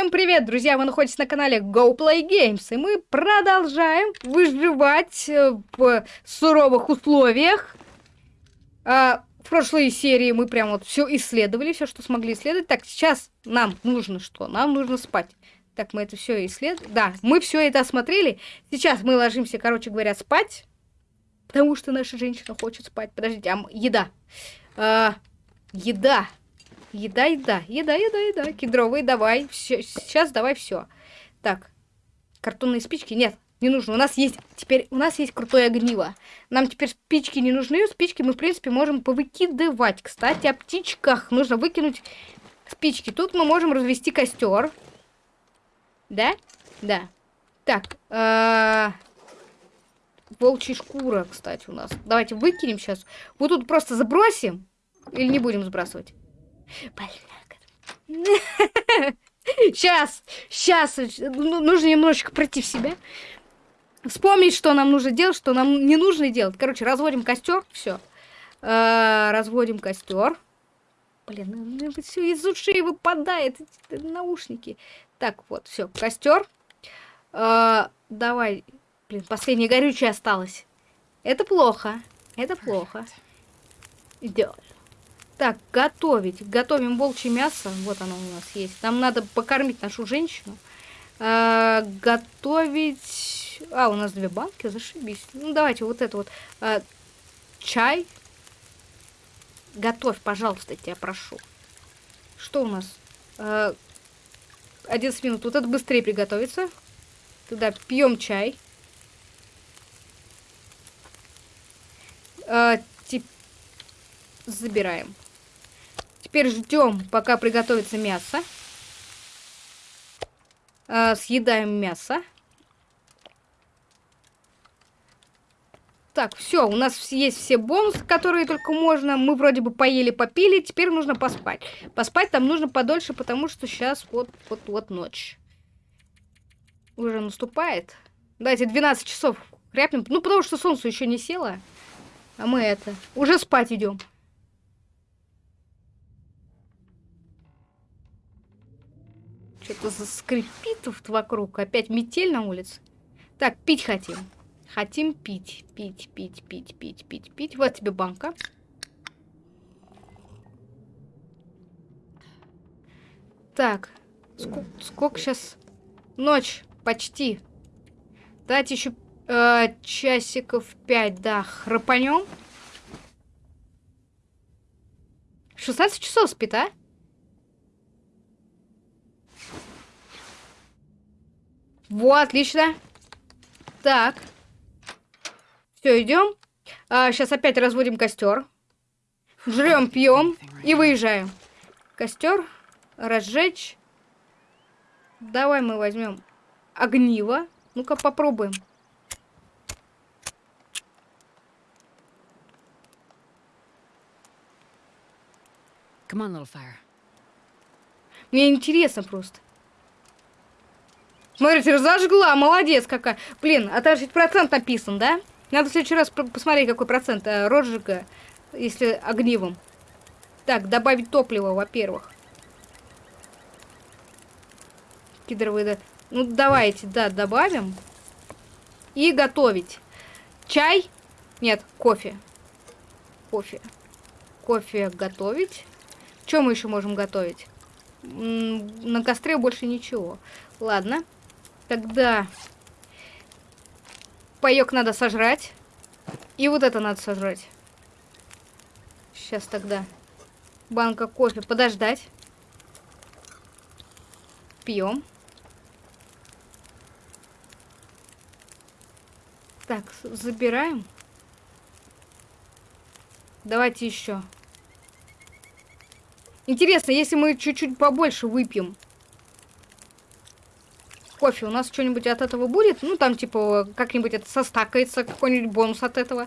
Всем привет, друзья! Вы находитесь на канале Go Play Games, и мы продолжаем выживать э, в суровых условиях. А, в прошлой серии мы прям вот все исследовали, все, что смогли исследовать. Так, сейчас нам нужно что? Нам нужно спать. Так, мы это все исследовали. Да, мы все это осмотрели. Сейчас мы ложимся, короче говоря, спать. Потому что наша женщина хочет спать. Подождите, а еда. А, еда. Еда, еда, еда, еда, еда. Кедровые, давай. Все, сейчас давай все. Так. Картонные спички? Нет, не нужно. У нас есть теперь, у нас есть крутое огниво. Нам теперь спички не нужны. Спички мы, в принципе, можем повыкидывать. Кстати, о птичках. Нужно выкинуть спички. Тут мы можем развести костер. Да? Да. Так. Э -э волчья шкура, кстати, у нас. Давайте выкинем сейчас. Вот тут просто забросим. Или не будем сбрасывать? Сейчас, сейчас, ну, нужно немножечко пройти в себя. Вспомнить, что нам нужно делать, что нам не нужно делать. Короче, разводим костер, все. Э, разводим костер. Блин, ну, все из ушей выпадает, наушники. Так, вот, все, костер. Э, давай, блин, последнее горючее осталось. Это плохо, это плохо. Идет. Так, готовить. Готовим волчье мясо. Вот оно у нас есть. Нам надо покормить нашу женщину. А, готовить... А, у нас две банки, зашибись. Ну, давайте вот это вот. А, чай. Готовь, пожалуйста, тебя прошу. Что у нас? А, 11 минут. Вот это быстрее приготовится. Туда пьем чай. А, забираем. Теперь ждем, пока приготовится мясо. А, съедаем мясо. Так, все, у нас есть все бонусы, которые только можно. Мы вроде бы поели, попили, теперь нужно поспать. Поспать там нужно подольше, потому что сейчас вот-вот-вот ночь. Уже наступает. Давайте 12 часов хряпнем. Ну, потому что солнце еще не село. А мы это, уже спать идем. Что-то заскрипит тут вокруг. Опять метель на улице. Так, пить хотим. Хотим пить. Пить, пить, пить, пить, пить, пить. Вот тебе банка. Так. Сколько, сколько сейчас? Ночь. Почти. Дать еще э, часиков пять, да. Храпанем. 16 часов спит, а? Вот, отлично. Так. Все, идем. А, сейчас опять разводим костер. Жрем, пьем и выезжаем. Костер. Разжечь. Давай мы возьмем огниво. Ну-ка попробуем. Мне интересно просто. Смотрите, зажгла, молодец какая. Блин, а там же процент написан, да? Надо в следующий раз посмотреть, какой процент э, розжига, если огнивом. Так, добавить топливо, во-первых. Кедровые, да. Ну, давайте, да, добавим. И готовить. Чай? Нет, кофе. Кофе. Кофе готовить. Что мы еще можем готовить? На костре больше ничего. Ладно. Тогда паёк надо сожрать. И вот это надо сожрать. Сейчас тогда банка кофе подождать. Пьем. Так, забираем. Давайте еще. Интересно, если мы чуть-чуть побольше выпьем, кофе. У нас что-нибудь от этого будет? Ну, там, типа, как-нибудь это состакается, какой-нибудь бонус от этого.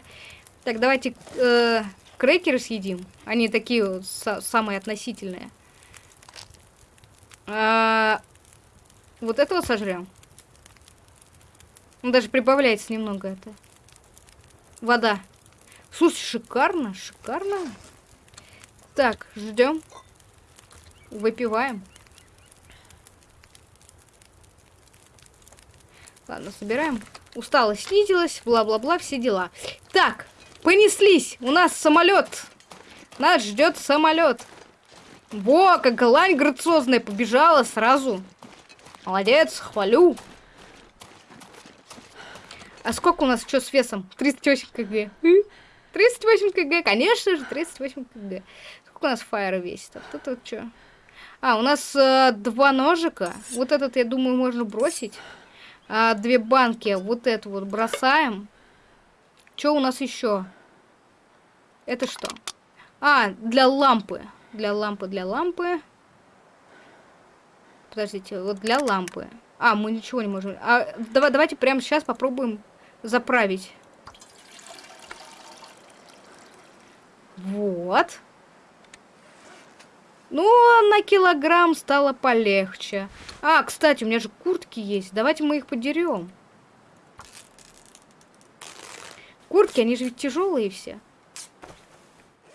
Так, давайте э, крекеры съедим. Они такие самые относительные. А, вот этого сожрем. Ну, даже прибавляется немного это. Вода. Слушай, шикарно, шикарно. Так, ждем. Выпиваем. Ладно, собираем. Усталость снизилась, бла-бла-бла, все дела. Так, понеслись. У нас самолет. Нас ждет самолет. Во, как лань грациозная побежала сразу. Молодец, хвалю. А сколько у нас что с весом? 38 кг. 38 кг, конечно же, 38 кг. Сколько у нас фаера весит? А вот это что? А, у нас э, два ножика. Вот этот, я думаю, можно бросить. А, две банки. Вот эту вот бросаем. Что у нас еще? Это что? А, для лампы. Для лампы, для лампы. Подождите, вот для лампы. А, мы ничего не можем. А, давай, давайте прямо сейчас попробуем заправить. Вот. Ну, на килограмм стало полегче. А, кстати, у меня же куртки есть. Давайте мы их подерем. Куртки, они же ведь тяжелые все.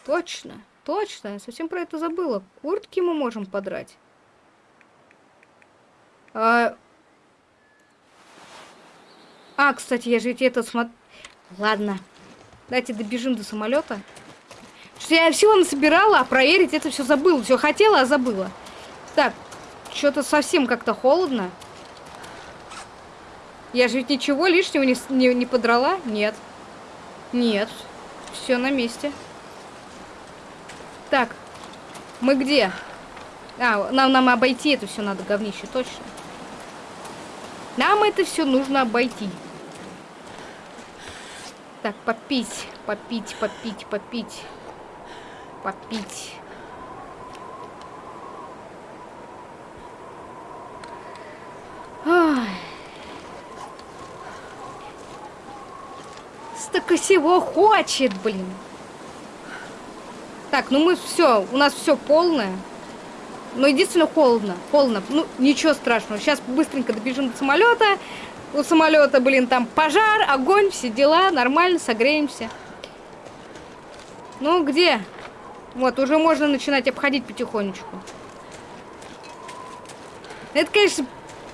Точно, точно. Я совсем про это забыла. Куртки мы можем подрать. А, а кстати, я же ведь это смотрю... Ладно. Давайте добежим до самолета. Я всего насобирала, а проверить это все забыла. Все хотела, а забыла. Так, что-то совсем как-то холодно. Я же ведь ничего лишнего не, не, не подрала? Нет. Нет. Все на месте. Так. Мы где? А, нам, нам обойти это все надо, говнище, точно. Нам это все нужно обойти. Так, попить, попить, попить, попить попить. Столько всего хочет, блин. Так, ну мы все, у нас все полное. Но единственное холодно, холодно. Ну, ничего страшного. Сейчас быстренько добежим до самолета. У самолета, блин, там пожар, огонь, все дела, нормально, согреемся. Ну, где? Вот, уже можно начинать обходить потихонечку. Это, конечно,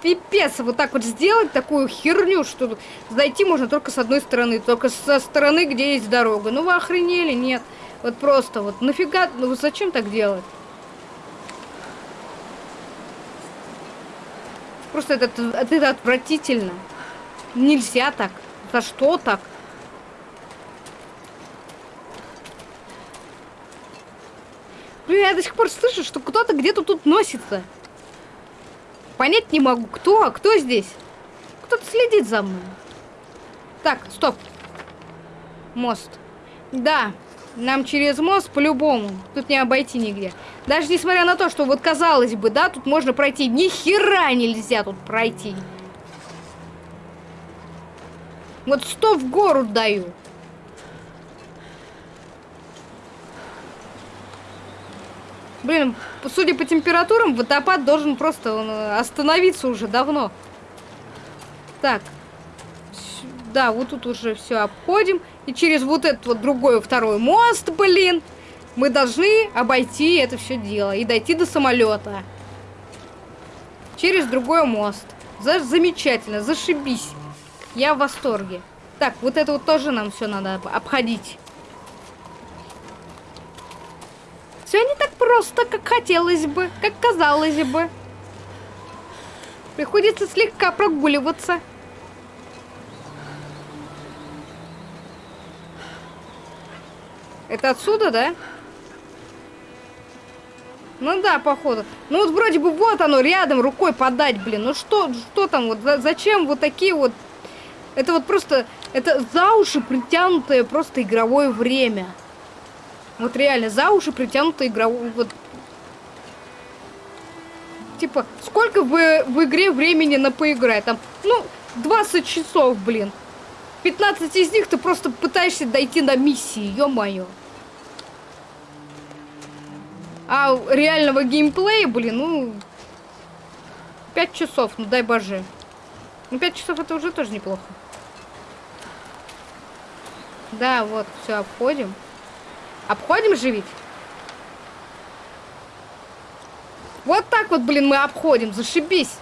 пипец вот так вот сделать такую херню, что зайти можно только с одной стороны, только со стороны, где есть дорога. Ну вы охренели? Нет. Вот просто вот нафига, ну зачем так делать? Просто это, это отвратительно. Нельзя так. За что так? Блин, я до сих пор слышу, что кто-то где-то тут носится. Понять не могу, кто, а кто здесь? Кто-то следит за мной. Так, стоп. Мост. Да, нам через мост по-любому. Тут не обойти нигде. Даже несмотря на то, что вот казалось бы, да, тут можно пройти. Ни хера нельзя тут пройти. Вот сто в гору даю. Блин, судя по температурам, водопад должен просто э, остановиться уже давно. Так. Да, вот тут уже все обходим. И через вот этот вот другой второй мост, блин, мы должны обойти это все дело и дойти до самолета. Через другой мост. За замечательно, зашибись. Я в восторге. Так, вот это вот тоже нам все надо обходить. Все не так просто, как хотелось бы, как казалось бы. Приходится слегка прогуливаться. Это отсюда, да? Ну да, походу. Ну вот вроде бы вот оно рядом, рукой подать, блин. Ну что, что там вот, зачем вот такие вот... Это вот просто, это за уши притянутое просто игровое время. Вот реально, за уши притянуто игровую... Вот. Типа, сколько в, в игре времени на поиграть? Там, ну, 20 часов, блин. 15 из них ты просто пытаешься дойти на миссии, ё-моё. А реального геймплея, блин, ну... 5 часов, ну дай боже. Ну 5 часов это уже тоже неплохо. Да, вот, все, обходим. Обходим же ведь? Вот так вот, блин, мы обходим. Зашибись.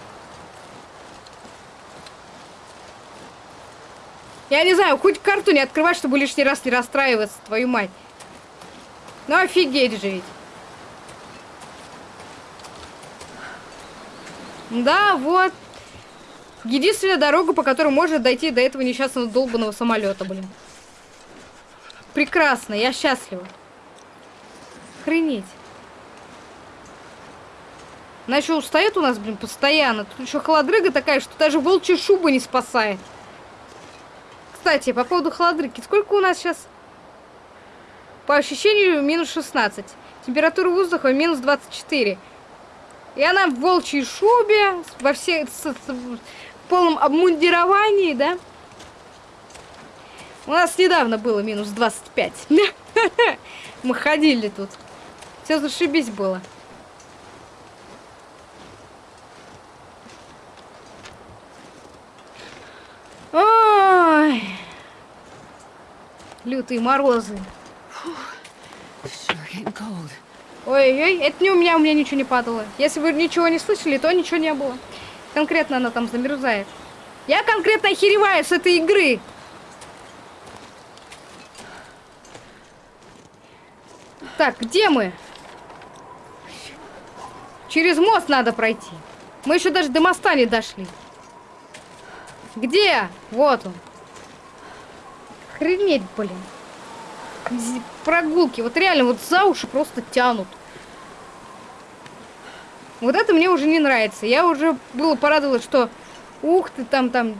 Я не знаю, хоть карту не открывать, чтобы лишний раз не расстраиваться, твою мать. Ну офигеть же ведь. Да, вот. Единственная дорога, по которой можно дойти до этого несчастного долбанного самолета, блин. Прекрасно, я счастлива. Охренеть. Она еще устает у нас, блин, постоянно. Тут еще холодрыга такая, что даже волчья шуба не спасает. Кстати, по поводу холодрыги. Сколько у нас сейчас? По ощущению, минус 16. Температура воздуха минус 24. И она в волчьей шубе, во с, в полном обмундировании, да? У нас недавно было минус 25. Мы ходили тут. Все зашибись было. Ой. Лютые морозы. Ой-ой, это не у меня, у меня ничего не падало. Если вы ничего не слышали, то ничего не было. Конкретно она там замерзает. Я конкретно охереваю с этой игры. Так, где мы? Через мост надо пройти. Мы еще даже до моста не дошли. Где? Вот он. Охренеть, блин. Прогулки. Вот реально, вот за уши просто тянут. Вот это мне уже не нравится. Я уже было порадовалась, что ух ты, там, там,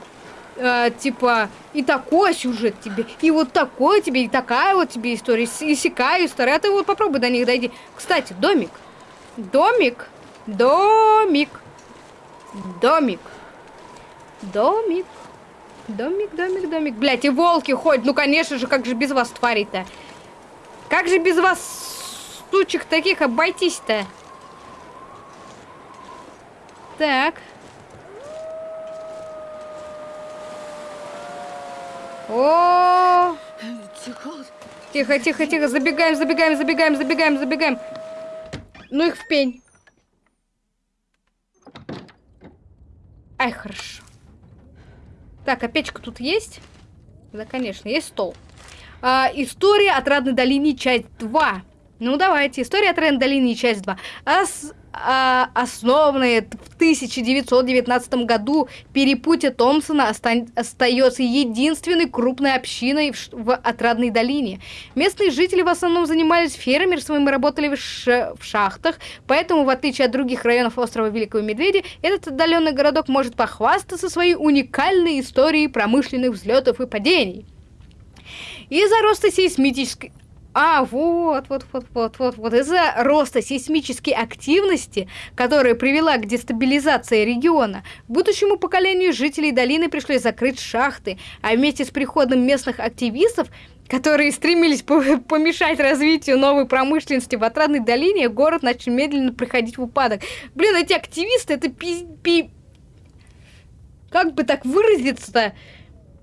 э, типа, и такой сюжет тебе, и вот такой тебе, и такая вот тебе история, и сякая история. А ты вот попробуй до них дойди. Кстати, домик. Домик. Домик. Домик. Домик. Домик, домик, домик. Блять, и волки ходят. Ну, конечно же, как же без вас твари-то? Как же без вас, стучек таких, обойтись-то? Так. О! Тихо, тихо, тихо. Забегаем, забегаем, забегаем, забегаем, забегаем. Ну их в пень. Ай, хорошо. Так, а печка тут есть? Да, конечно, есть стол. А, история отрадной долины, часть 2. Ну, давайте. История отрадной долины, часть 2. Ос, а, основанная в 1919 году перепутье Томпсона оста остается единственной крупной общиной в, в Отрадной долине. Местные жители в основном занимались фермерством и работали в, ш в шахтах, поэтому, в отличие от других районов острова Великого Медведя, этот отдаленный городок может похвастаться своей уникальной историей промышленных взлетов и падений. Из-за роста сейсмической... А, вот, вот, вот, вот, вот, вот. Из-за роста сейсмической активности, которая привела к дестабилизации региона, будущему поколению жителей долины пришлось закрыть шахты, а вместе с приходом местных активистов, которые стремились помешать развитию новой промышленности в Отрадной долине, город начал медленно приходить в упадок. Блин, эти активисты, это пи... пи... Как бы так выразиться-то?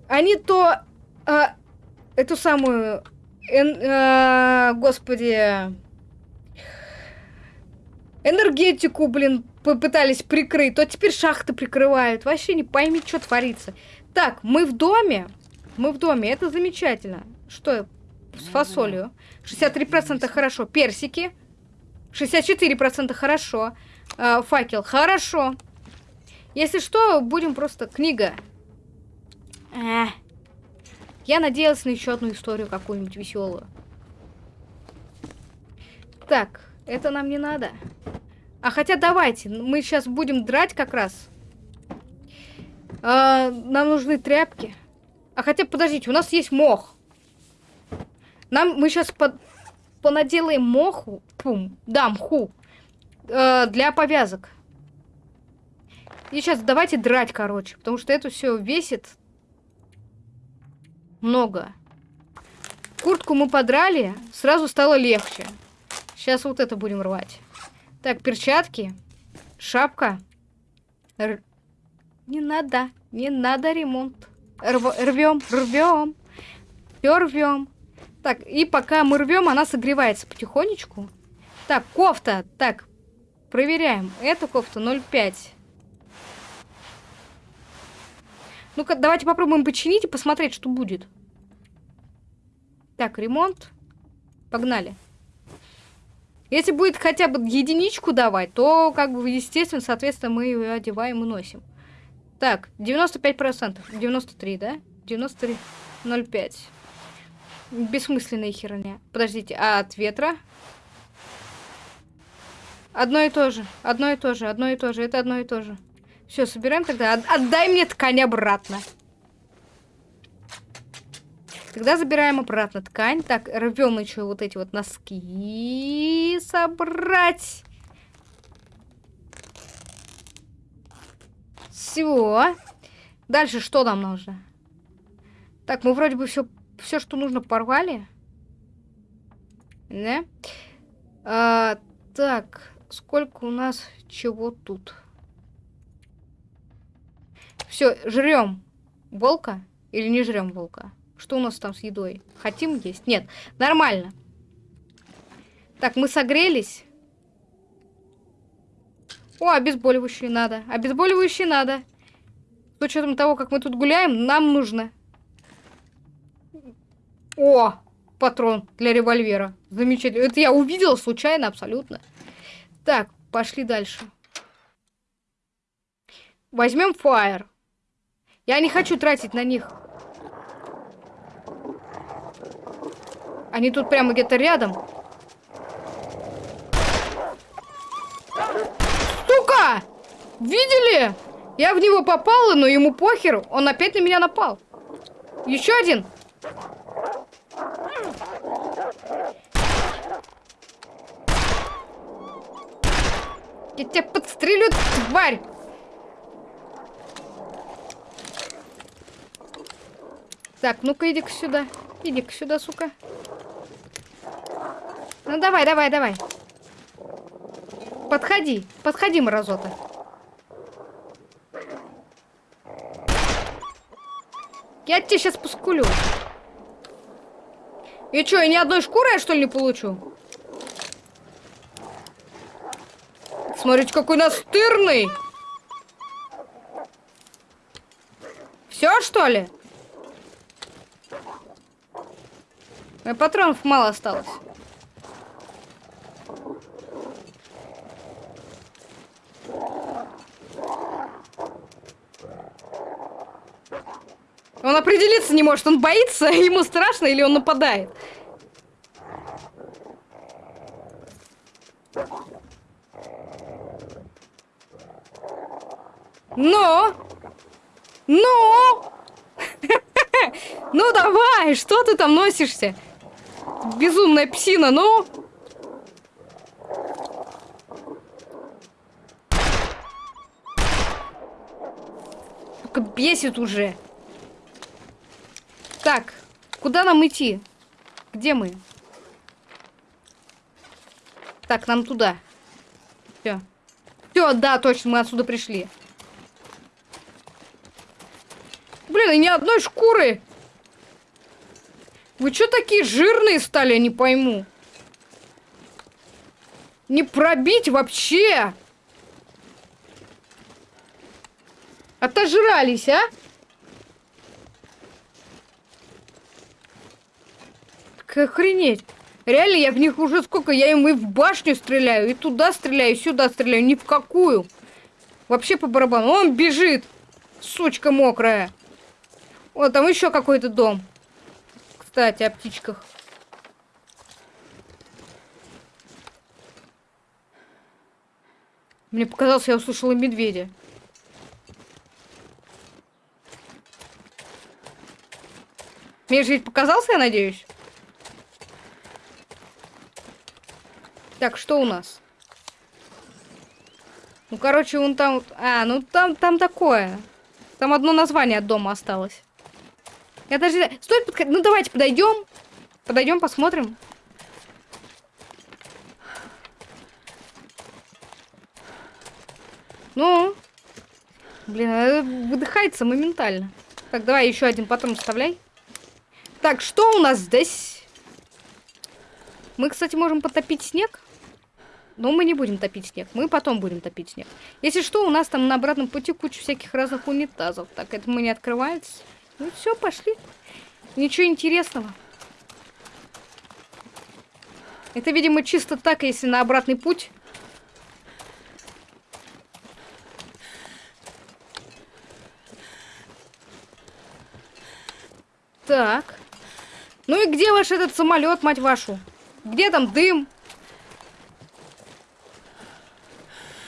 Они то... А, эту самую... Эн, э, господи... Энергетику, блин, попытались прикрыть, то теперь шахты прикрывают. Вообще не пойми, что творится. Так, мы в доме. Мы в доме, это замечательно. Что с фасолью? 63% хорошо. Персики. 64% хорошо. Э, факел, хорошо. Если что, будем просто книга. Эх. Я надеялась на еще одну историю какую-нибудь веселую. Так, это нам не надо. А хотя давайте, мы сейчас будем драть как раз. А, нам нужны тряпки. А хотя, подождите, у нас есть мох. Нам, мы сейчас под, понаделаем моху. Пум, да, мху. Э, для повязок. И сейчас давайте драть, короче. Потому что это все весит много. Куртку мы подрали, сразу стало легче. Сейчас вот это будем рвать. Так, перчатки, шапка. Р... Не надо, не надо ремонт. Рв... Рвем, рвем. Рвем. Так, и пока мы рвем, она согревается потихонечку. Так, кофта. Так, проверяем. Эта кофта 0,5. Ну-ка, давайте попробуем починить и посмотреть, что будет. Так, ремонт. Погнали. Если будет хотя бы единичку давать, то, как бы, естественно, соответственно, мы ее одеваем и носим. Так, 95%. 93, да? 93. 0,5. Бессмысленная херня. Подождите, а от ветра? Одно и то же, одно и то же, одно и то же, это одно и то же. Все, собираем тогда. Отдай мне ткань обратно. Тогда забираем обратно ткань. Так, рвем еще вот эти вот носки. Собрать. Все. Дальше что нам нужно? Так, мы вроде бы все, все что нужно, порвали. Да? А, так, сколько у нас чего тут? Все, жрем волка или не жрем волка? Что у нас там с едой? Хотим есть? Нет, нормально. Так, мы согрелись. О, обезболивающие надо. Обезболивающие надо. С учетом того, как мы тут гуляем, нам нужно. О, патрон для револьвера. Замечательно. Это я увидела случайно абсолютно. Так, пошли дальше. Возьмем фаер. Я не хочу тратить на них Они тут прямо где-то рядом. Сука! Видели? Я в него попала, но ему похер. Он опять на меня напал. Еще один. Я тебя подстрелю, тварь! Так, ну-ка иди-ка сюда. Иди-ка сюда, сука. Ну давай, давай, давай. Подходи, подходи, мразота. Я тебе сейчас поскулю. И что, я ни одной шкуры что ли не получу? Смотрите, какой настырный. Все, что ли? Патронов мало осталось. Он определиться не может, он боится, ему страшно или он нападает. Но! Но! Ну давай, что ты там носишься? Безумная псина, ну! Только бесит уже. Так, куда нам идти? Где мы? Так, нам туда. Все. Все, да, точно, мы отсюда пришли. Блин, и ни одной шкуры. Вы что такие жирные стали, я не пойму. Не пробить вообще. Отожрались, а? Так охренеть. Реально, я в них уже сколько, я им и в башню стреляю, и туда стреляю, и сюда стреляю, ни в какую. Вообще по барабану. Он бежит, сучка мокрая. Вот там еще какой-то дом. Кстати, о птичках. Мне показалось, я услышала медведя. Мне же ведь показался, я надеюсь? Так, что у нас? Ну, короче, он там... А, ну там, там такое. Там одно название от дома осталось. Я даже... Стоит подходить. Ну, давайте подойдем. Подойдем, посмотрим. Ну. Блин, выдыхается моментально. Так, давай еще один патрон вставляй. Так, что у нас здесь? Мы, кстати, можем потопить снег. Но мы не будем топить снег. Мы потом будем топить снег. Если что, у нас там на обратном пути куча всяких разных унитазов. Так, это мы не открывается. Ну все, пошли. Ничего интересного. Это, видимо, чисто так, если на обратный путь. Так. Ну и где ваш этот самолет, мать вашу? Где там дым?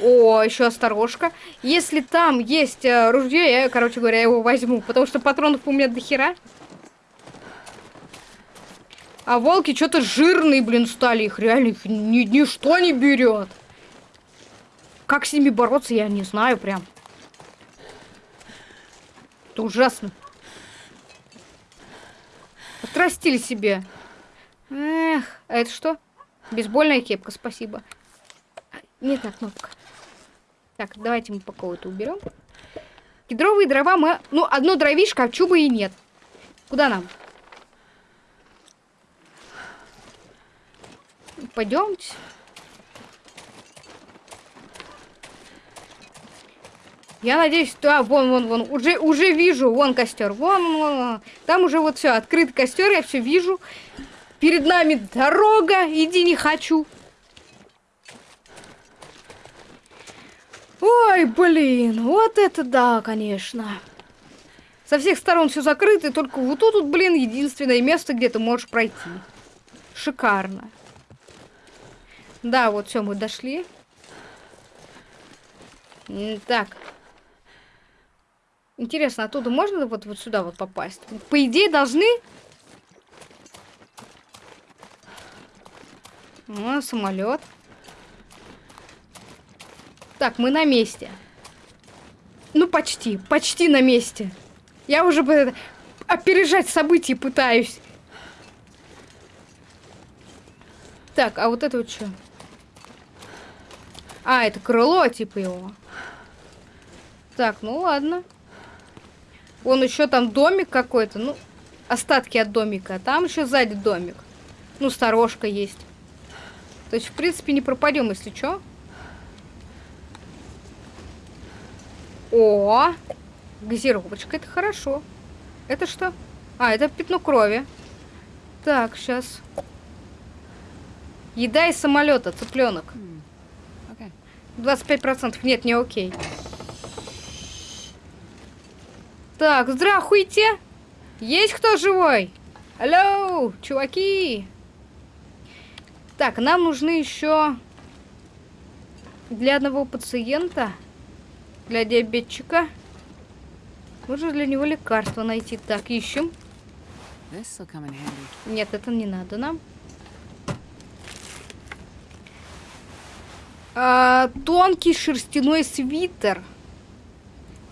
О, еще осторожка. Если там есть э, ружье, я, короче говоря, его возьму. Потому что патронов у меня до хера. А волки что-то жирные, блин, стали. Их реально их ни, ничто не берет. Как с ними бороться, я не знаю прям. Это ужасно. Отрастили себе. Эх, а это что? Бейсбольная кепка, спасибо. Нет, на кнопка. Так, давайте мы по кого-то уберем. Кедровые дрова мы... Ну, одно дровишко, а чуба и нет. Куда нам? Пойдемте. Я надеюсь, да, вон, вон, вон, уже, уже вижу, вон костер, вон, вон, вон. Там уже вот все, открыт костер, я все вижу. Перед нами дорога, иди не хочу. Ой, блин, вот это да, конечно. Со всех сторон все закрыто, и только вот тут, блин, единственное место, где ты можешь пройти. Шикарно. Да, вот все, мы дошли. Так. Интересно, оттуда можно вот, вот сюда вот попасть? По идее, должны... О, самолет. Так, мы на месте. Ну, почти. Почти на месте. Я уже бы опережать события пытаюсь. Так, а вот это вот что? А, это крыло, типа его. Так, ну ладно. Вон еще там домик какой-то. Ну, остатки от домика. Там еще сзади домик. Ну, сторожка есть. То есть, в принципе, не пропадем, если что. О, газировочка, это хорошо. Это что? А, это пятно крови. Так, сейчас. Еда из самолета, цыпленок. 25%. Нет, не окей. Так, здравствуйте. Есть кто живой? Алло, чуваки. Так, нам нужны еще для одного пациента для диабетчика. Нужно для него лекарство найти. Так, ищем. Нет, это не надо нам. А, тонкий шерстяной свитер.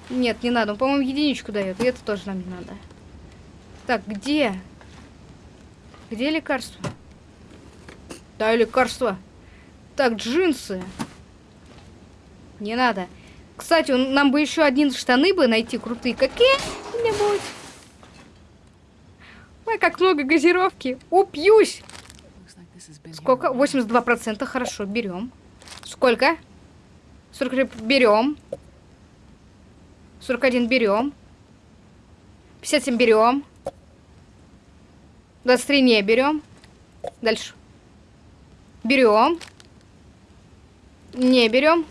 Нет, не надо. Он, по-моему, единичку дает. И это тоже нам не надо. Так, где? Где лекарство? Да, лекарство. Так, джинсы. Не надо. Кстати, нам бы еще один штаны бы найти крутые. Какие-нибудь. Ой, как много газировки. Упьюсь. Сколько? 82%. Хорошо, берем. Сколько? 43 берем. 41 берем. 57 берем. 23 не берем. Дальше. Берем. Не берем.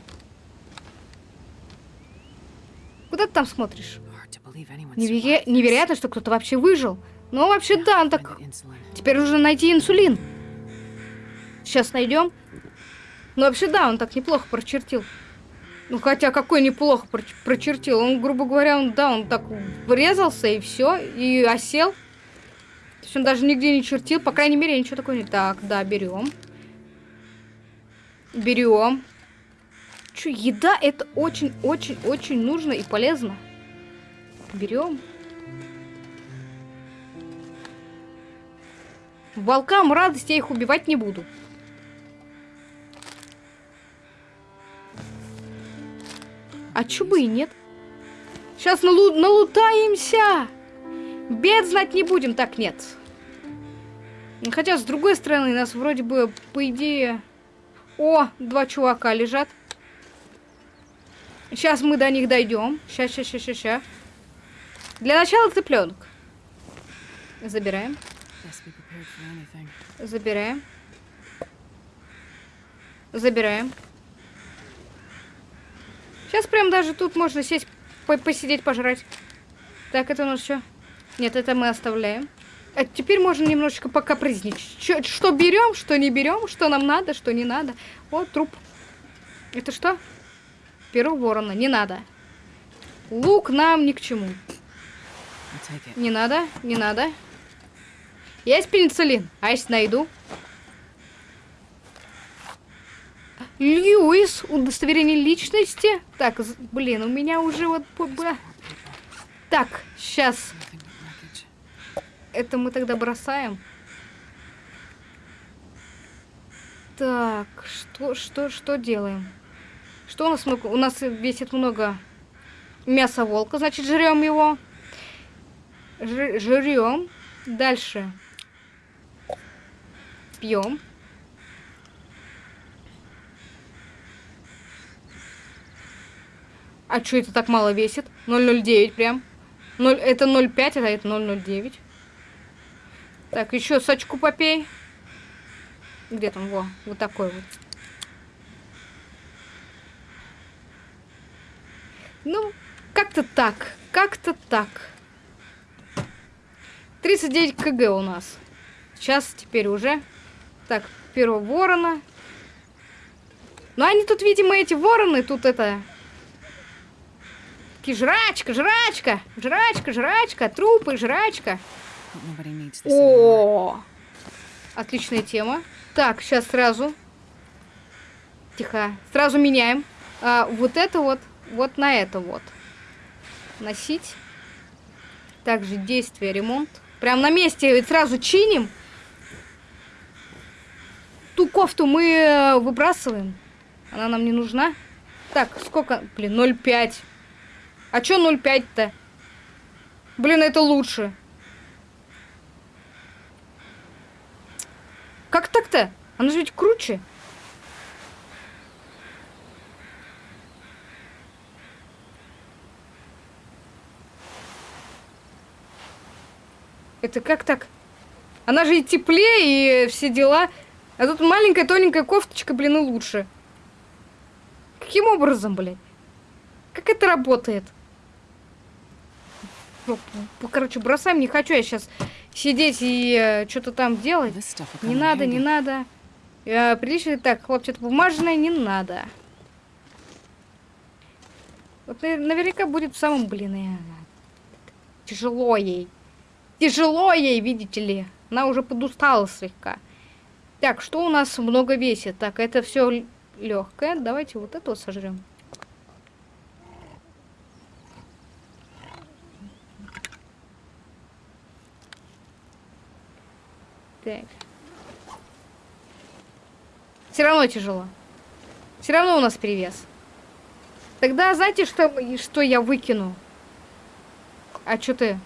Куда ты там смотришь? Неверо... Невероятно, что кто-то вообще выжил. Ну, вообще, да, он так... Теперь нужно найти инсулин. Сейчас найдем. Ну, вообще, да, он так неплохо прочертил. Ну, хотя, какой неплохо прочертил. Он, грубо говоря, он, да, он так врезался, и все, и осел. То есть он даже нигде не чертил, по крайней мере, ничего такого не... Так, да, берем. Берем. Че, еда это очень-очень-очень нужно и полезно. Берем. Волкам радость, я их убивать не буду. А чё бы и нет? Сейчас налу налутаемся! Бед знать не будем. Так, нет. Хотя, с другой стороны, нас вроде бы, по идее... О, два чувака лежат. Сейчас мы до них дойдем. Сейчас, сейчас, сейчас, сейчас. Для начала цыпленок. Забираем. Забираем. Забираем. Сейчас прям даже тут можно сесть, по посидеть, пожрать. Так, это у нас что? Нет, это мы оставляем. А теперь можно немножечко пока Чё, что берем, что не берем, что нам надо, что не надо. Вот труп. Это что? Перо ворона. Не надо. Лук нам ни к чему. Не надо, не надо. Есть пенициллин? А если найду? Льюис, удостоверение личности. Так, блин, у меня уже вот... Так, сейчас. Это мы тогда бросаем. Так, что, что, что делаем? Что у нас много? У нас весит много мяса волка, значит, жрем его. Жрем. Дальше. Пьем. А что это так мало весит? 0,09 прям. 0, это 0,5, а это 0,09. Так, еще сочку попей. Где там? Во, вот такой вот. Ну, как-то так. Как-то так. 39 кг у нас. Сейчас теперь уже. Так, первого ворона. Ну, они тут, видимо, эти вороны, тут это... Такие жрачка, жрачка, жрачка, жрачка, трупы, жрачка. О, отличная тема. Так, сейчас сразу. Тихо. Сразу меняем. А, вот это вот, вот на это вот. Носить. Также действие, ремонт. Прям на месте сразу чиним. Ту кофту мы э, выбрасываем. Она нам не нужна. Так, сколько? Блин, 0,5. А чё 0,5-то? Блин, это лучше. Как так-то? Оно же ведь круче. Это как так? Она же и теплее, и все дела. А тут маленькая тоненькая кофточка, блин, и лучше. Каким образом, блядь? Как это работает? Короче, бросаем, не хочу я сейчас сидеть и э, что-то там делать. Не надо, не надо. Э, прилично так, хлопчато бумажное не надо. Вот наверняка будет в самом, блин, э, тяжело ей. Тяжело ей, видите ли. Она уже подустала слегка. Так, что у нас много весит? Так, это все легкое. Давайте вот это сожрем. Так. Все равно тяжело. Все равно у нас перевес. Тогда знаете, что, что я выкину? А что ты?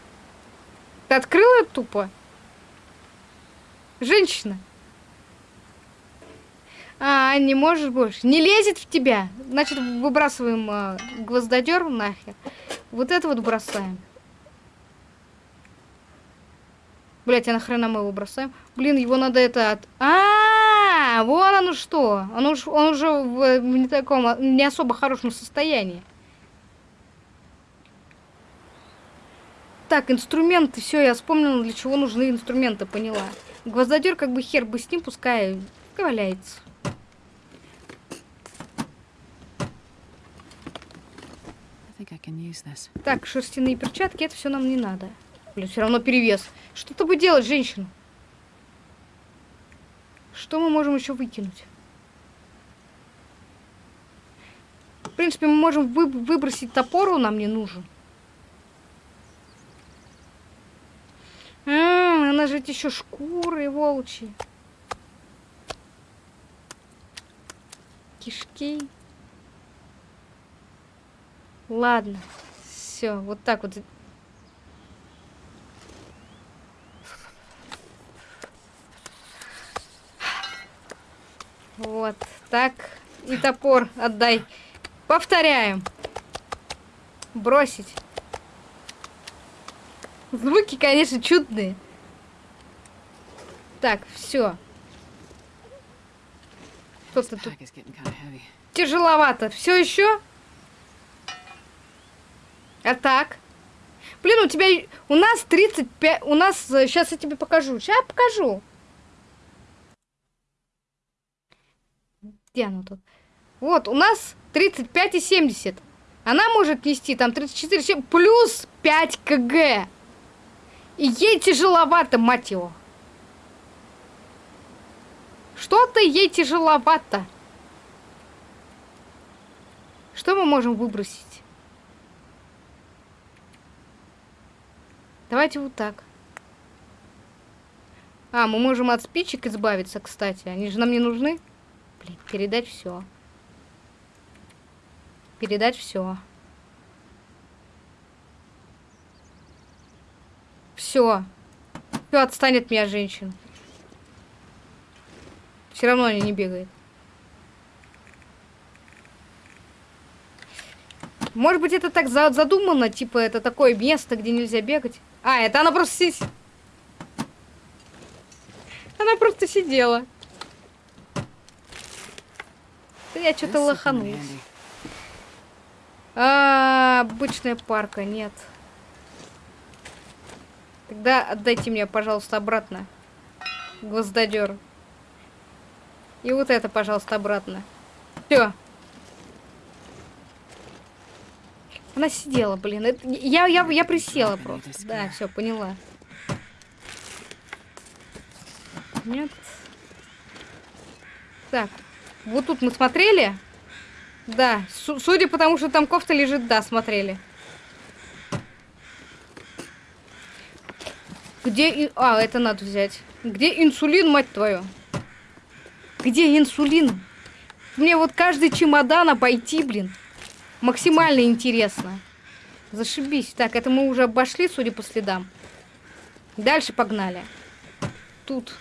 Ты открыла тупо? Женщина. А, не можешь больше. Не лезет в тебя. Значит, выбрасываем э, гвоздодер нахер. Вот это вот бросаем. Блять, а нахрена мы его бросаем? Блин, его надо это от... А, -а, -а вон оно что. Он, уж, он уже в, в не таком, не особо хорошем состоянии. Так, инструменты, все, я вспомнила, для чего нужны инструменты, поняла. Гвоздодер, как бы хер бы с ним, пускай валяется. Так, шерстяные перчатки, это все нам не надо. Блин, все равно перевес. Что ты бы делать, женщина? Что мы можем еще выкинуть? В принципе, мы можем вы выбросить топор, он нам не нужен. А, же еще шкуры волчьи. Кишки. Ладно. Все, вот так вот Вот, так. И топор отдай. Повторяем. Бросить. Звуки, конечно, чудные. Так, все. Что-то тут тяжеловато. Все еще? А так? Блин, у тебя... У нас 35... У нас... Сейчас я тебе покажу. Сейчас покажу. Где оно тут? Вот, у нас 35 и 70. Она может нести там 34, 7, плюс 5 кг. И ей тяжеловато, мать его. Что-то ей тяжеловато. Что мы можем выбросить? Давайте вот так. А, мы можем от спичек избавиться, кстати. Они же нам не нужны. Блин, передать все. Передать все. Все. Все, отстанет меня женщина. Все равно они не бегают. Может быть, это так задумано, типа, это такое место, где нельзя бегать. А, это она просто сидит. Она просто сидела. Да я что-то лоханулась. А, обычная парка, нет. Тогда отдайте мне, пожалуйста, обратно. Гвоздодер. И вот это, пожалуйста, обратно. Все. Она сидела, блин. Это, я, я, я присела просто. Да, все, поняла. Нет. Так. Вот тут мы смотрели? Да. Судя по тому, что там кофта лежит, да, смотрели. Где... А, это надо взять. Где инсулин, мать твою? Где инсулин? Мне вот каждый чемодан обойти, блин. Максимально интересно. Зашибись. Так, это мы уже обошли, судя по следам. Дальше погнали. Тут.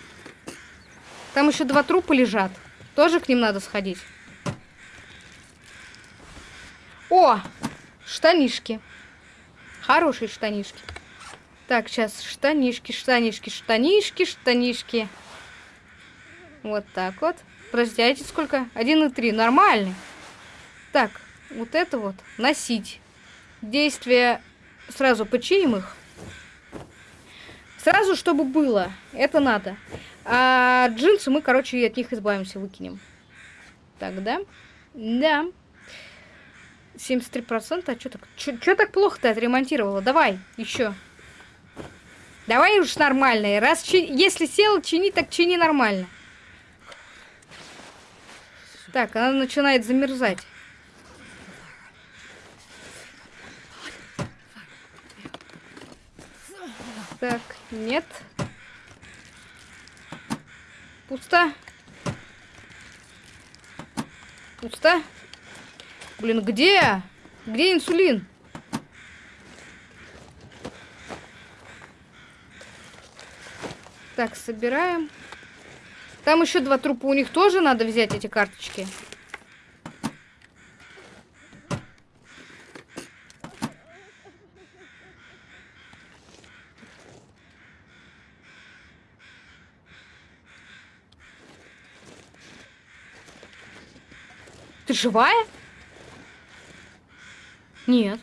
Там еще два трупа лежат. Тоже к ним надо сходить. О! Штанишки. Хорошие штанишки. Так, сейчас штанишки, штанишки, штанишки, штанишки. Вот так вот. Подождите, сколько? 1,3. Нормальный. Так, вот это вот носить. Действие сразу починим их. Сразу, чтобы было. Это надо. А джинсы мы, короче, от них избавимся, выкинем. Так, да? Да. 73%? А что так? Что так плохо ты отремонтировала? Давай, еще. Давай уж нормальные. Раз чи... Если сел, чини, так чини нормально. Так, она начинает замерзать. Так, нет. Пусто. Пусто. Блин, где? Где инсулин? Так, собираем. Там еще два трупа. У них тоже надо взять эти карточки. Ты живая? Нет.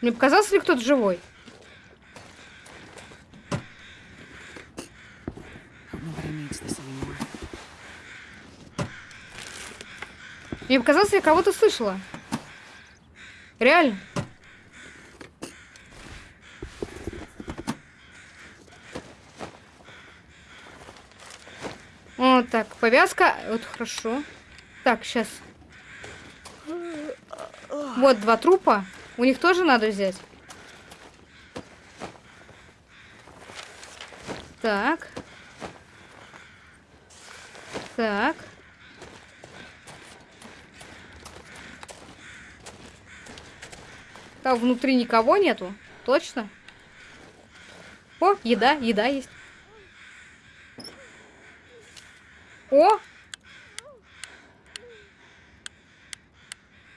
Мне показался ли кто-то живой? Мне показалось, я кого-то слышала. Реально. Вот так, повязка. Вот хорошо. Так, сейчас. Вот два трупа. У них тоже надо взять? Так. Так. Там внутри никого нету? Точно? О, еда, еда есть. О!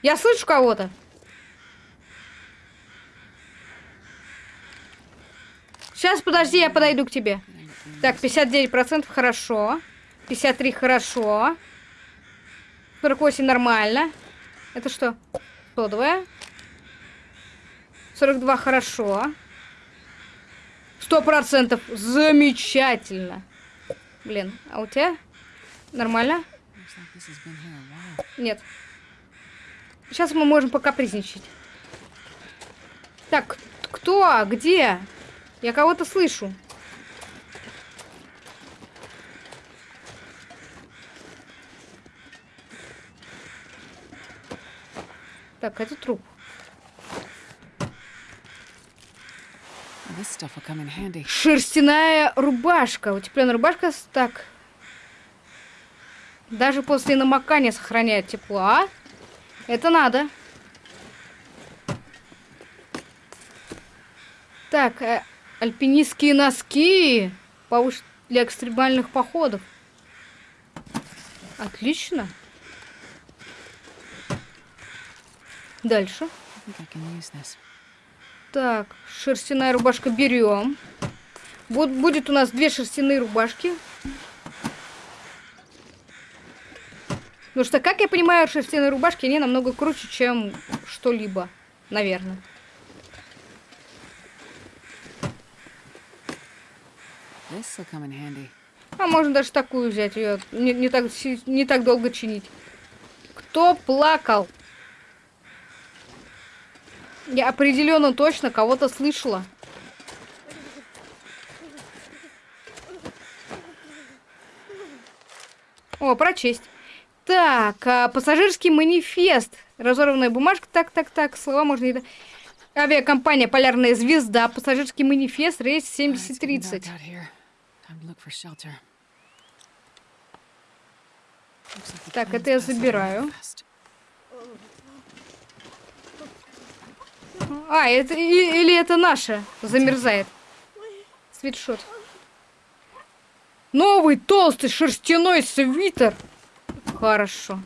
Я слышу кого-то. Сейчас, подожди, я подойду к тебе. Так, 59% хорошо. 53 хорошо. 48 нормально. Это что? Содовая. 42 хорошо. Сто процентов. Замечательно. Блин, а у тебя? Нормально? Нет. Сейчас мы можем покапризничать. Так, кто? Где? Я кого-то слышу. Так, это труп. Шерстяная рубашка. Утепленная рубашка. Так. Даже после намокания сохраняет тепло, а? Это надо. Так, э, альпинистские носки. Для экстремальных походов. Отлично. Дальше. Так, шерстяная рубашка берем. Вот будет у нас две шерстяные рубашки. Потому что, как я понимаю, шерстяные рубашки, они намного круче, чем что-либо. Наверное. А можно даже такую взять, ее не, не, так, не так долго чинить. Кто плакал? Я определенно точно кого-то слышала. О, прочесть. Так, а, пассажирский манифест. Разорванная бумажка. Так, так, так. Слова можно не... Авиакомпания «Полярная звезда». Пассажирский манифест. Рейс 7030. Так, это я забираю. А, это или это наша замерзает. Свитшот. Новый толстый шерстяной свитер. Хорошо.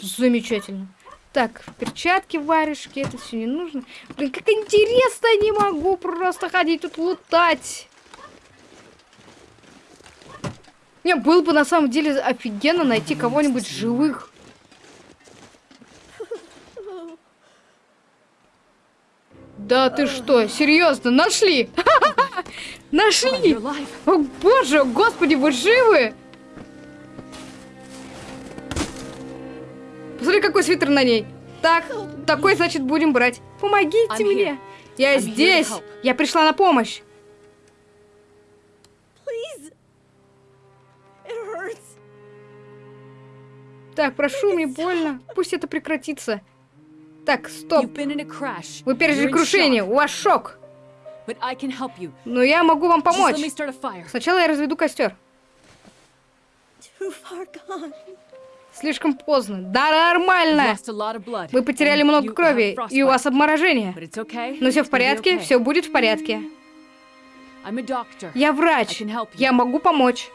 Замечательно. Так, перчатки, варежки, это все не нужно. Блин, как интересно, не могу просто ходить тут лутать. Не, было бы на самом деле офигенно найти кого-нибудь живых. Да ты что, серьезно, нашли? Нашли! О боже, господи, вы живы? Посмотри, какой свитер на ней. Так, такой, значит, будем брать. Помогите мне. Я здесь. Я пришла на помощь. Так, прошу, мне больно. Пусть это прекратится. Так, стоп. Вы пережили крушение, у вас шок. Но я могу вам помочь. Сначала я разведу костер. Слишком поздно. Да, нормально. Вы потеряли много крови, и у вас обморожение. Но все в порядке, все будет в порядке. Я врач. Я могу помочь.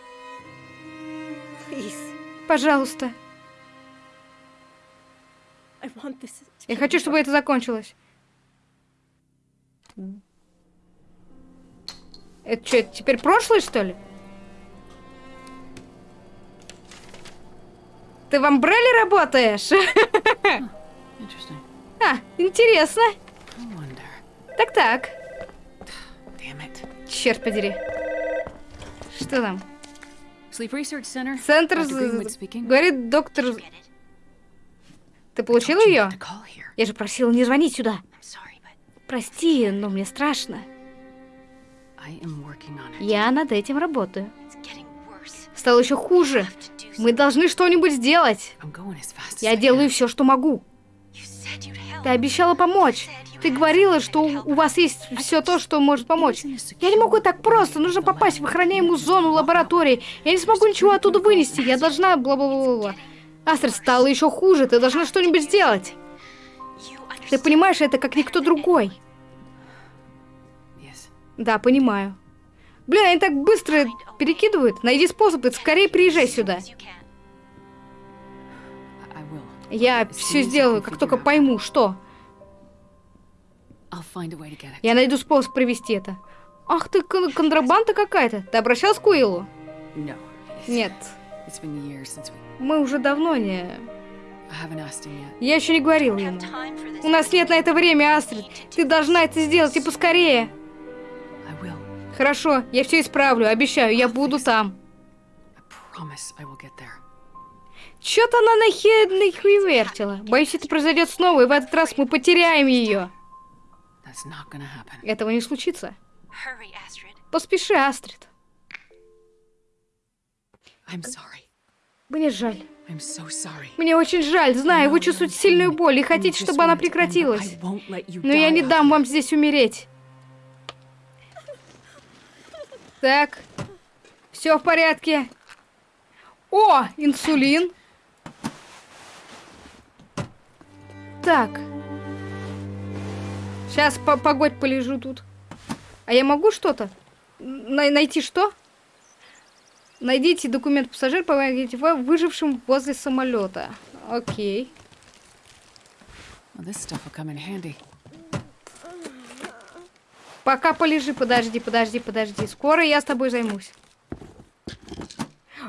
Пожалуйста. Я хочу, чтобы это закончилось. Это что, это теперь прошлое, что ли? Ты в Амбрелле работаешь? а, интересно. Так-так. Черт подери. Что там? Центр... Говорит доктор... Ты получил ее? Я же просила не звонить сюда. Прости, но мне страшно. Я над этим работаю. Стало еще хуже. Мы должны что-нибудь сделать. Я делаю все, что могу. Ты обещала помочь. Ты говорила, что у вас есть все то, что может помочь. Я не могу так просто. Нужно попасть в охраняемую зону лаборатории. Я не смогу ничего оттуда вынести. Я должна... Бла-бла-бла-бла. Астрид, стало еще хуже. Ты должна что-нибудь сделать. Ты понимаешь это, как никто другой. Да, понимаю. Блин, они так быстро перекидывают. Найди способ и скорее приезжай сюда. Я все сделаю, как только пойму, что. Я найду способ провести это. Ах ты, кон контрабанда какая-то. Ты обращался к Уиллу? Нет. Мы уже давно не... Я еще не говорил ему. У нас нет на это время, Астрид. Ты должна это сделать и поскорее. Хорошо, я все исправлю, обещаю, я буду там. Чё-то она нахер вертела. Боюсь, это произойдет снова, и в этот раз мы потеряем ее. Этого не случится. Поспеши, Астрид. Мне жаль. Мне очень жаль, знаю, вы чувствуете сильную боль и хотите, чтобы она прекратилась. Но я не дам вам здесь умереть. Так, все в порядке. О, инсулин. Так. Сейчас по погодь полежу тут. А я могу что-то? найти что? Найдите документ пассажир, помогите выжившим возле самолета. Окей. Пока полежи, подожди, подожди, подожди. Скоро я с тобой займусь.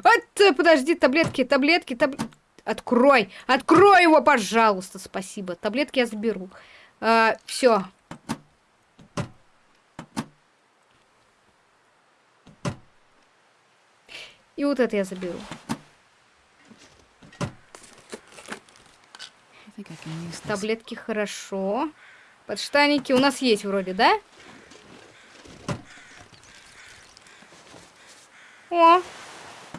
От, подожди, таблетки, таблетки, таб... Открой, открой его, пожалуйста, спасибо. Таблетки я заберу. А, все. И вот это я заберу. Таблетки хорошо. Подштанники у нас есть вроде, да? О,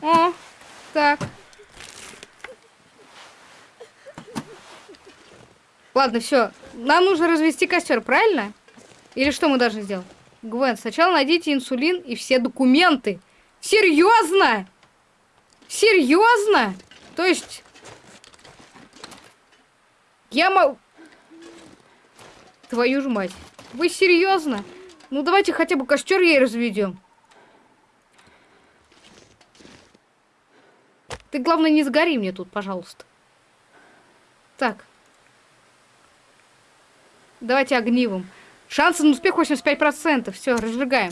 о, так. Ладно, все. Нам нужно развести костер, правильно? Или что мы должны сделать? Гвен, сначала найдите инсулин и все документы. Серьезно? Серьезно? То есть... Я могу... Твою же мать. Вы серьезно? Ну давайте хотя бы костер ей разведем. Ты, главное, не сгори мне тут, пожалуйста. Так. Давайте огнивом. Шансы на успех 85%. Все, разжигаем.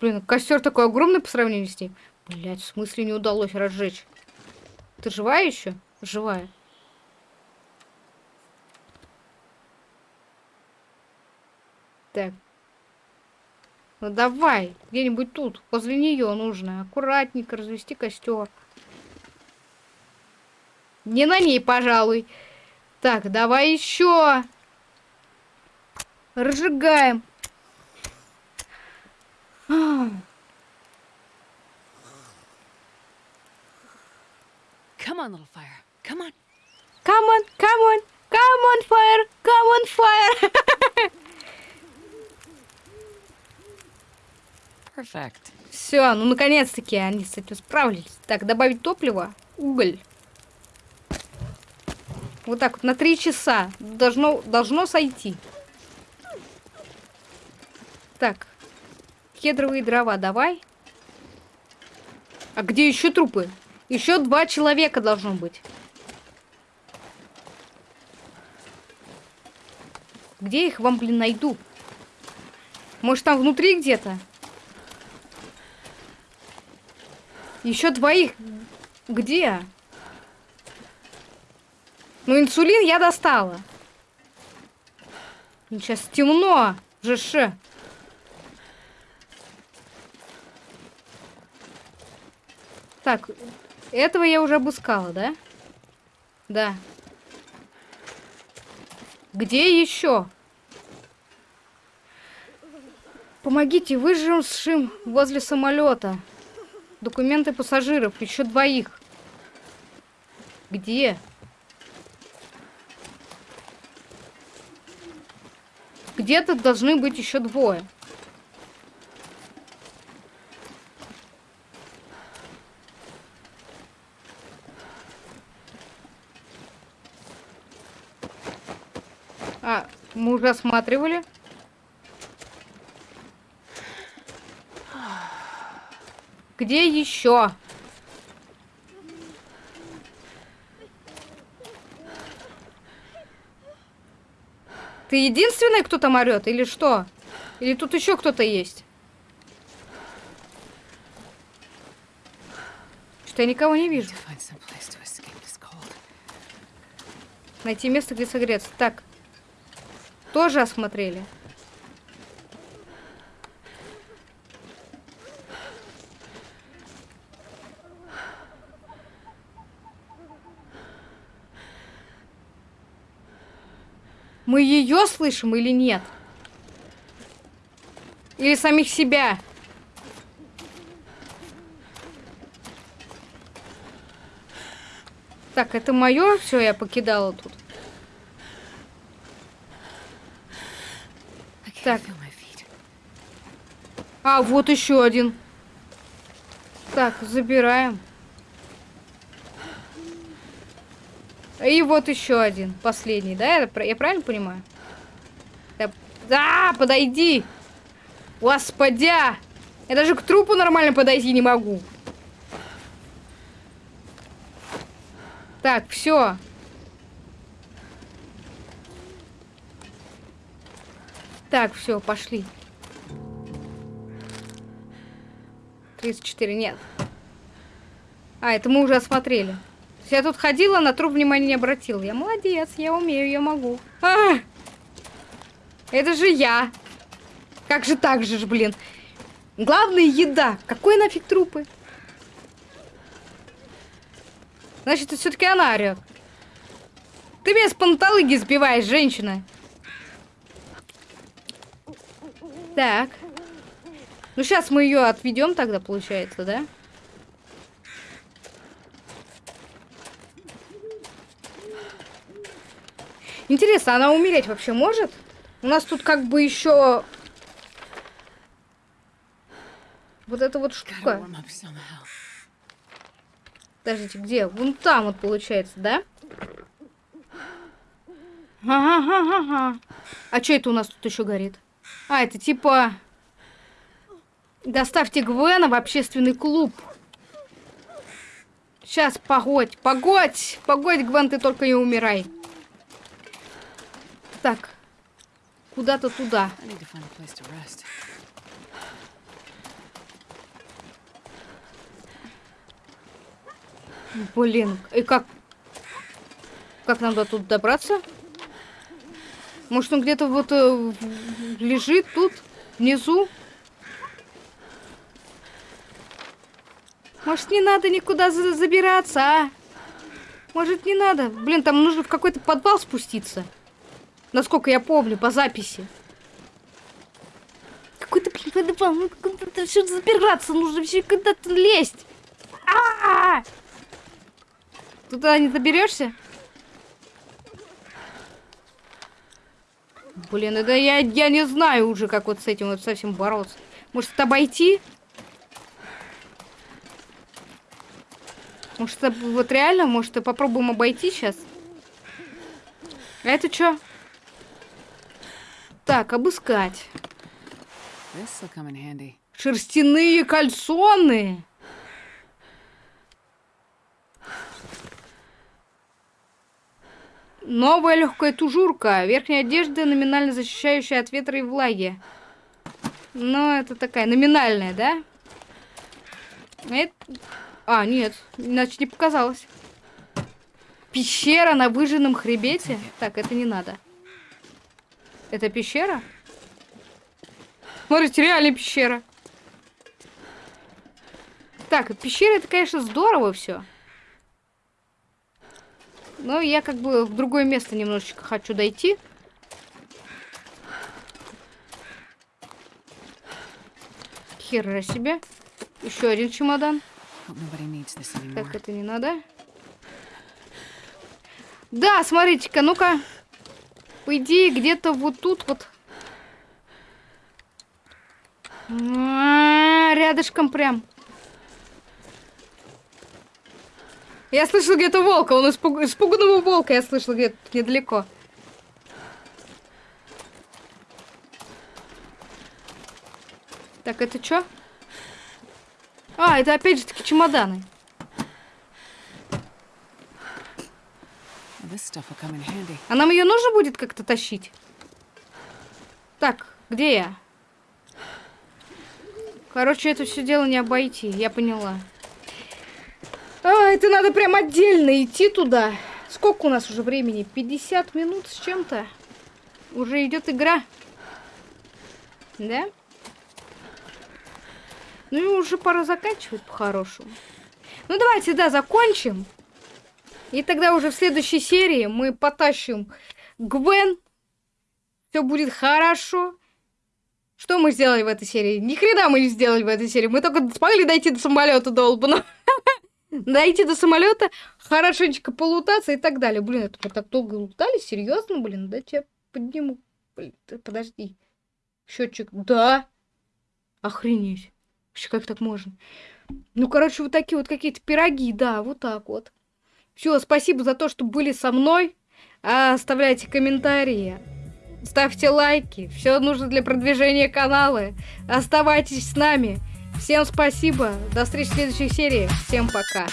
Блин, костер такой огромный по сравнению с ним. Блять, в смысле не удалось разжечь? Ты живая еще? Живая. Так. Ну давай, где-нибудь тут, возле нее нужно. Аккуратненько развести костер. Не на ней, пожалуй. Так, давай еще. Разжигаем. Come on, little fire. Come on. Come on, come on, come on, fire, come on, fire. Perfect. Все, ну наконец-таки они с этим справились. Так, добавить топливо, уголь. Вот так вот на три часа должно должно сойти. Так, Кедровые дрова давай. А где еще трупы? Еще два человека должно быть. Где их вам, блин, найду? Может, там внутри где-то? Еще двоих. Где? Ну, инсулин я достала. Сейчас темно. ЖШ. Так, этого я уже обыскала, да? Да. Где еще? Помогите выжившим возле самолета. Документы пассажиров. Еще двоих. Где? Где-то должны быть еще двое. А, мы уже осматривали. Где еще? Ты единственный, кто там орет, или что? Или тут еще кто-то есть? Что я никого не вижу. Найти место, где согреться. Так. Тоже осмотрели. Мы ее слышим или нет? Или самих себя? Так, это мое, все, я покидала тут. Так. А, вот еще один. Так, забираем. И вот еще один, последний, да? Я, я правильно понимаю? Я... Да, подойди! Господя! Я даже к трупу нормально подойти не могу. Так, все. Так, все, пошли. 34, нет. А, это мы уже осмотрели. Я тут ходила, на труп внимания не обратила. Я молодец, я умею, я могу. А! Это же я. Как же так же, блин. Главное еда. Какой нафиг трупы? Значит, это все-таки она орет. Ты меня с панталыги сбиваешь, женщина. Так. Ну, сейчас мы ее отведем тогда, получается, да? Интересно, она умереть вообще может? У нас тут как бы еще вот эта вот штука. Подождите, где? Вон там вот получается, да? А что это у нас тут еще горит? А, это типа... Доставьте Гвена в общественный клуб. Сейчас, погодь, погодь, погодь, Гвен, ты только не умирай. Так, куда-то туда. Блин, и как... Как нам до тут добраться? Может, он где-то вот э, лежит тут, внизу? Может, не надо никуда за забираться, а? Может, не надо? Блин, там нужно в какой-то подвал спуститься. Насколько я помню, по записи. Какой-то, блин, куда-то все забираться нужно, все куда-то лезть. А -а -а! Туда не доберешься? Блин, это я, я не знаю уже, как вот с этим вот совсем бороться. Может, это обойти? Может, это вот реально, может, попробуем обойти сейчас? А это что? Так, обыскать. Шерстяные кальсоны. Новая легкая тужурка. Верхняя одежда, номинально защищающая от ветра и влаги. Ну, это такая номинальная, да? Это... А, нет, иначе не показалось. Пещера на выжженном хребете? Так, это не надо. Это пещера? Смотрите, реально пещера. Так, пещера это, конечно, здорово все. Но я как бы в другое место немножечко хочу дойти. Хера себе. Еще один чемодан. Так, это не надо. Да, смотрите-ка, ну-ка по идее, где-то вот тут вот. А, рядышком прям. Я слышал где-то волка. Он испуг... испуганного волка я слышал где-то недалеко. Так, это что? А, это опять же таки чемоданы. А нам ее нужно будет как-то тащить? Так, где я? Короче, это все дело не обойти, я поняла. А, это надо прям отдельно идти туда. Сколько у нас уже времени? 50 минут с чем-то. Уже идет игра. Да? Ну и уже пора заканчивать по-хорошему. Ну давайте, да, закончим. И тогда уже в следующей серии мы потащим Гвен. Все будет хорошо. Что мы сделали в этой серии? Ни хрена мы не сделали в этой серии. Мы только смогли дойти до самолета долбаного. Дойти до самолета, хорошенечко полутаться и так далее. Блин, это мы так долго лутали? Серьезно, блин? Да тебя подниму. Блин, подожди. Счетчик. Да. Охренеть. Вообще, как так можно? Ну, короче, вот такие вот какие-то пироги, да, вот так вот. Все, спасибо за то, что были со мной. Оставляйте комментарии. Ставьте лайки. Все нужно для продвижения канала. Оставайтесь с нами. Всем спасибо. До встречи в следующей серии. Всем пока.